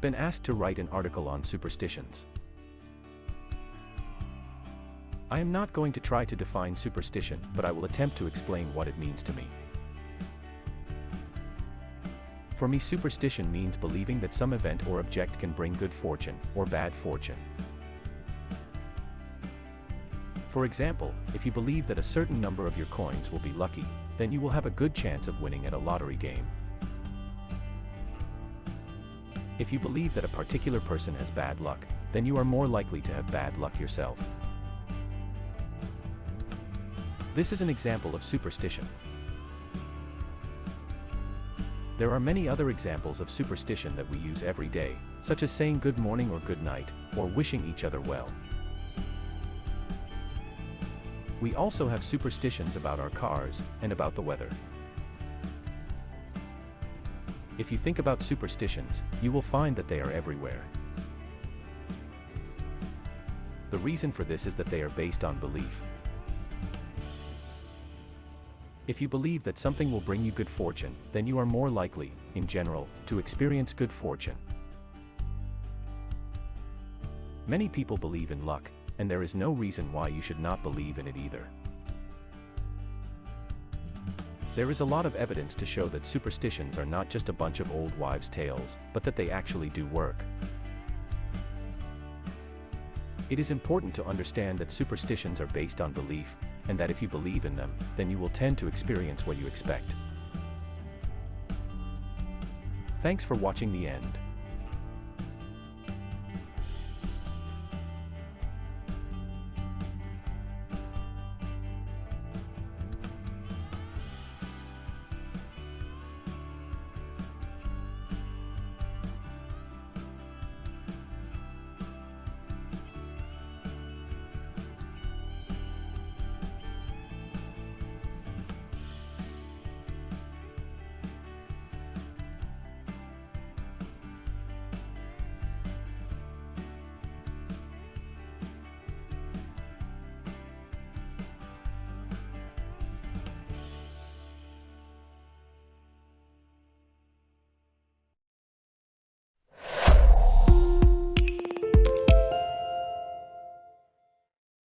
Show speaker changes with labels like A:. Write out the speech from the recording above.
A: been asked to write an article on superstitions. I am not going to try to define superstition, but I will attempt to explain what it means to me. For me superstition means believing that some event or object can bring good fortune, or bad fortune. For example, if you believe that a certain number of your coins will be lucky, then you will have a good chance of winning at a lottery game. If you believe that a particular person has bad luck, then you are more likely to have bad luck yourself. This is an example of superstition. There are many other examples of superstition that we use every day, such as saying good morning or good night, or wishing each other well. We also have superstitions about our cars, and about the weather. If you think about superstitions, you will find that they are everywhere. The reason for this is that they are based on belief. If you believe that something will bring you good fortune, then you are more likely, in general, to experience good fortune. Many people believe in luck, and there is no reason why you should not believe in it either. There is a lot of evidence to show that superstitions are not just a bunch of old wives' tales, but that they actually do work. It is important to understand that superstitions are based on belief, and that if you believe in them, then you will tend to experience what you expect. Thanks for watching the end.